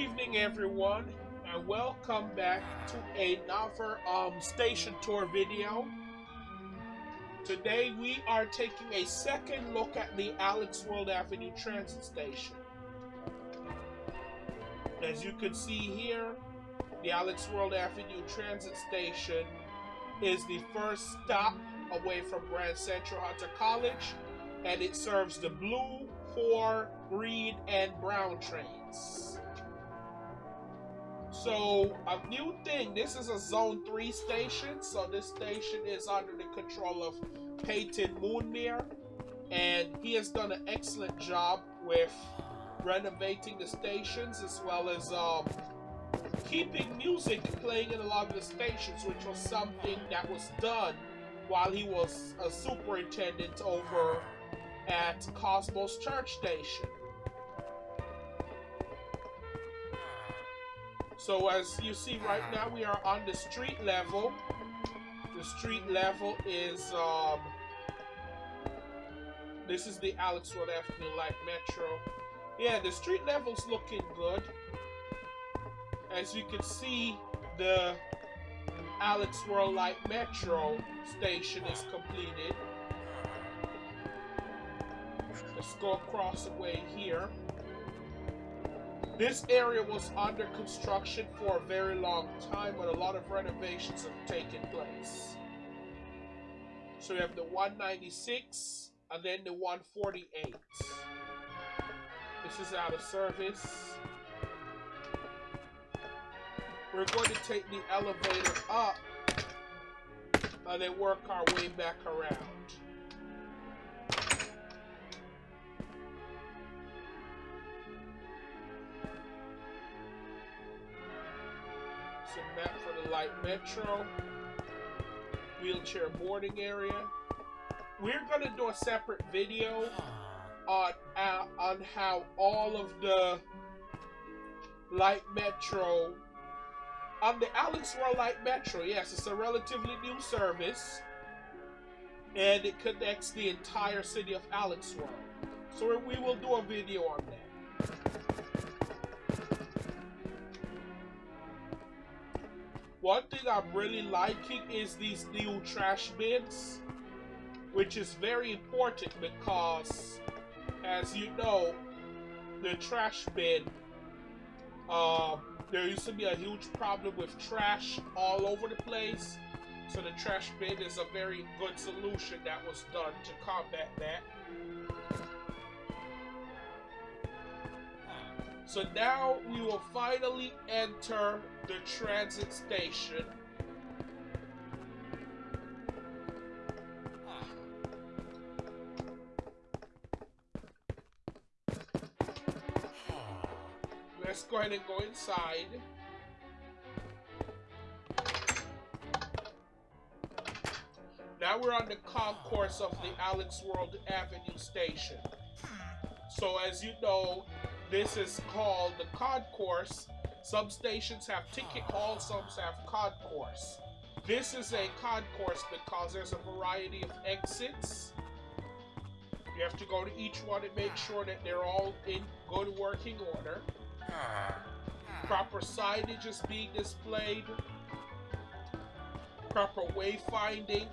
evening, everyone, and welcome back to another um, station tour video. Today we are taking a second look at the Alex World Avenue Transit Station. As you can see here, the Alex World Avenue Transit Station is the first stop away from Grand Central Hunter College, and it serves the blue, four, green, and brown trains. So, a new thing, this is a Zone 3 station, so this station is under the control of Peyton Moonmere, and he has done an excellent job with renovating the stations as well as um, keeping music playing in a lot of the stations, which was something that was done while he was a superintendent over at Cosmos Church Station. So as you see right now, we are on the street level. The street level is, um, this is the Alex World Avenue Light Metro. Yeah, the street level's looking good. As you can see, the Alex World Light Metro station is completed. Let's go across the way here. This area was under construction for a very long time, but a lot of renovations have taken place. So we have the 196 and then the 148. This is out of service. We're going to take the elevator up and then work our way back around. Map for the light metro. Wheelchair boarding area. We're going to do a separate video on, uh, on how all of the light metro on the Alex World Light Metro, yes, it's a relatively new service, and it connects the entire city of Alex World. So we will do a video on that. One thing I'm really liking is these new trash bins, which is very important because, as you know, the trash bin um, there used to be a huge problem with trash all over the place. So the trash bin is a very good solution that was done to combat that. So now we will finally enter the transit station. Let's go ahead and go inside. Now we're on the concourse of the Alex World Avenue station. So as you know, this is called the concourse. Some stations have ticket hall, some have concourse. This is a concourse because there's a variety of exits. You have to go to each one and make sure that they're all in good working order. Proper signage is being displayed. Proper wayfinding.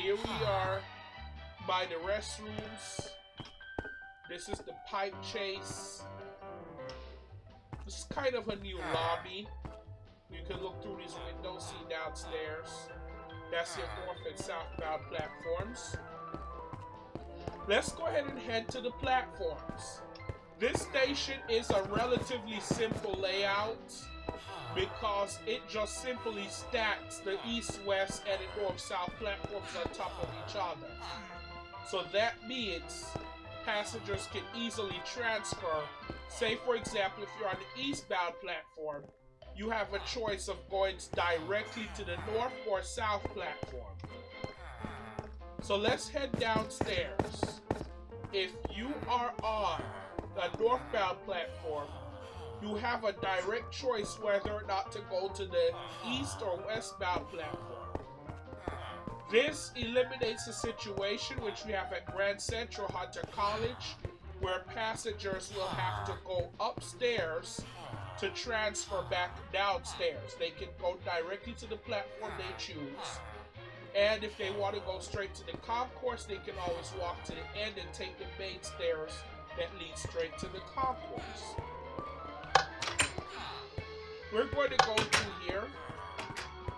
Here we are by the restrooms. This is the pipe chase. This is kind of a new lobby. You can look through these windows, see downstairs. That's your north and southbound platforms. Let's go ahead and head to the platforms. This station is a relatively simple layout because it just simply stacks the east, west, and the north, south platforms on top of each other. So that means passengers can easily transfer. Say, for example, if you're on the eastbound platform, you have a choice of going directly to the north or south platform. So let's head downstairs. If you are on the northbound platform, you have a direct choice whether or not to go to the east or westbound platform. This eliminates a situation which we have at Grand Central Hunter College, where passengers will have to go upstairs to transfer back downstairs. They can go directly to the platform they choose. And if they want to go straight to the concourse, they can always walk to the end and take the main stairs that lead straight to the concourse. We're going to go through here,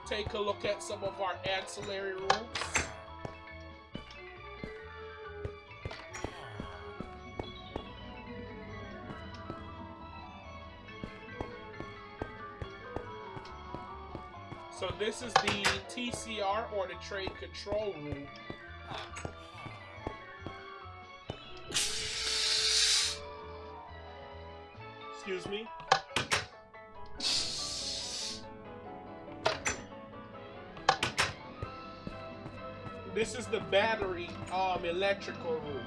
take a look at some of our ancillary rooms. So this is the TCR or the train control room. Excuse me. This is the battery um electrical room.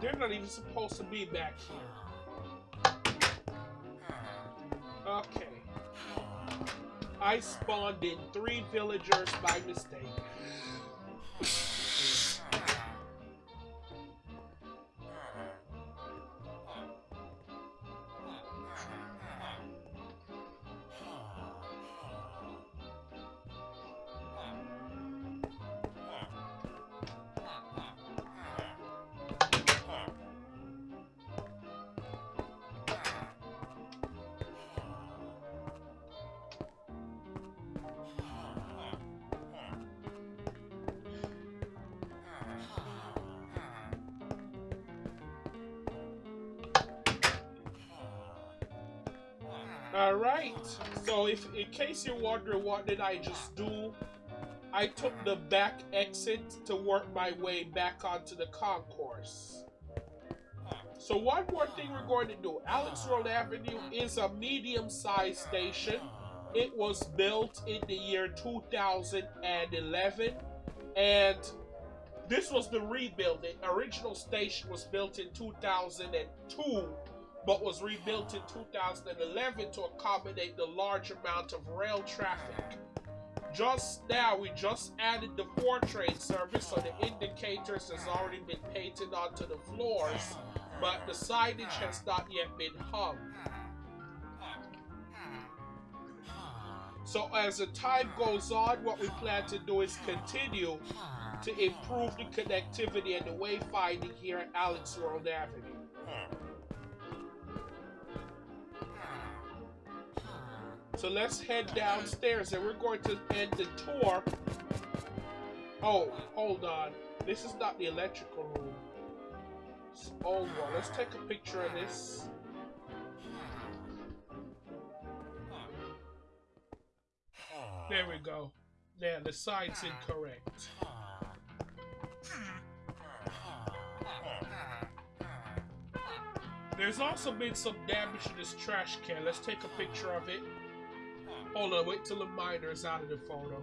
They're not even supposed to be back here. I spawned in three villagers by mistake. Alright, so if in case you're wondering what did I just do, I took the back exit to work my way back onto the concourse. So one more thing we're going to do. Alex World Avenue is a medium-sized station. It was built in the year 2011 and this was the rebuild. The original station was built in 2002 but was rebuilt in 2011 to accommodate the large amount of rail traffic. Just now, we just added the four train service, so the indicators has already been painted onto the floors, but the signage has not yet been hung. So as the time goes on, what we plan to do is continue to improve the connectivity and the wayfinding here at Alex World Avenue. So let's head downstairs and we're going to end the tour. Oh, hold on. This is not the electrical room. It's old one. Let's take a picture of this. There we go. Yeah, the side's incorrect. There's also been some damage to this trash can. Let's take a picture of it. Hold on, wait till the miner's out of the photo.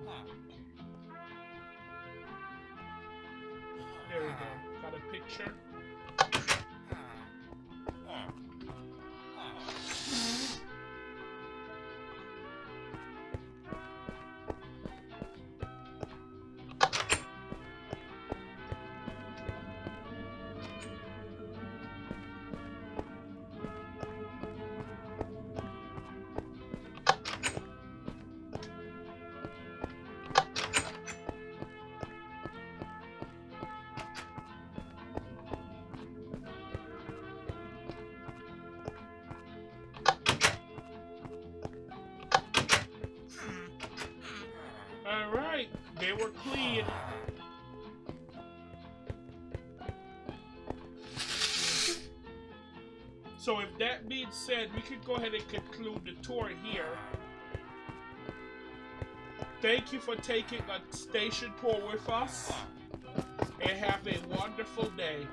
There we go. Got a picture. So if that being said, we could go ahead and conclude the tour here. Thank you for taking a station tour with us. And have a wonderful day.